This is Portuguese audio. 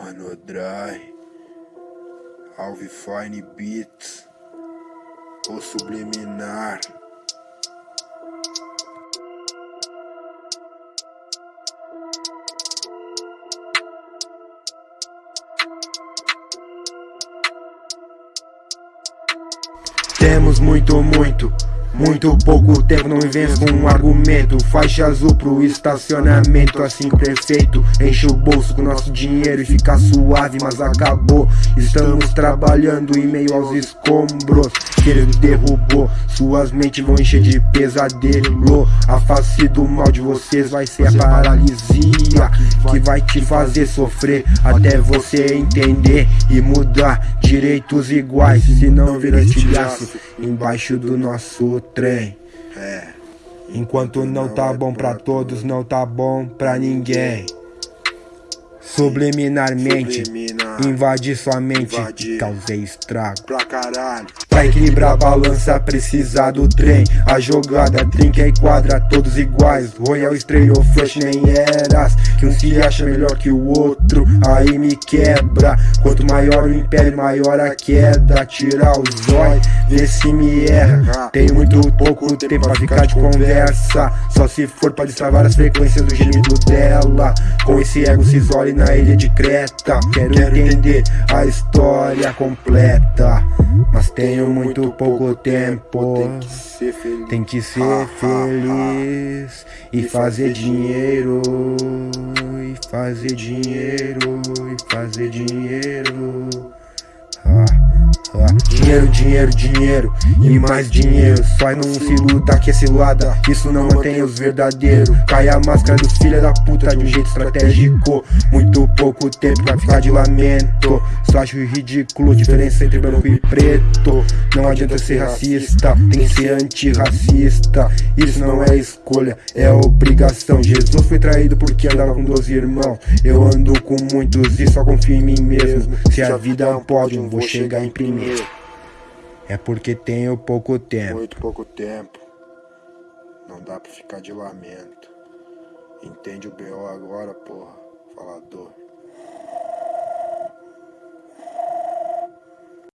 Vinodry, Alvifine Beats, ou Subliminar. Temos muito, muito muito pouco tempo, não me venhas com um argumento. Faixa azul pro estacionamento, assim perfeito Enche o bolso com nosso dinheiro e fica suave, mas acabou. Estamos trabalhando em meio aos escombros. Que ele derrubou, suas mentes vão encher de pesadelo. A face do mal de vocês vai ser a paralisia Que vai te fazer sofrer até você entender E mudar direitos iguais, se não vira estilhaço Embaixo do nosso trem. É. Enquanto não tá bom pra todos, não tá bom pra ninguém. Subliminarmente, Invadir sua mente, invadir. causei estrago. Pra caralho. Pra equilibrar a balança, precisa do trem. A jogada trinca e quadra, todos iguais. Royal estreou flash, nem eras. Que um se acha melhor que o outro, aí me quebra. Quanto maior o império, maior a queda. Tirar o zóio, vê se me erra. Tenho muito pouco tempo pra ficar de conversa. Só se for pra destravar as frequências do gemido dela. Com esse ego se isole na ilha de Creta. Quero entender a história completa. Mas tenho muito pouco tempo. Tem que ser feliz, Tem que ser feliz E fazer dinheiro. E fazer dinheiro. E fazer dinheiro Dinheiro, dinheiro, dinheiro e mais dinheiro. Só não se luta que é cilada, isso não mantém os verdadeiros. Cai a máscara dos filha da puta de um jeito estratégico. Muito pouco tempo pra ficar de lamento. Só acho ridículo a diferença entre branco e preto. Não adianta ser racista, tem que ser antirracista. Isso não é escolha, é obrigação. Jesus foi traído porque andava com 12 irmãos. Eu ando com muitos e só confio em mim mesmo. Se a vida é um pódio, vou chegar em primeiro é porque tenho pouco tempo. Muito pouco tempo. Não dá pra ficar de lamento. Entende o BO agora, porra, falador.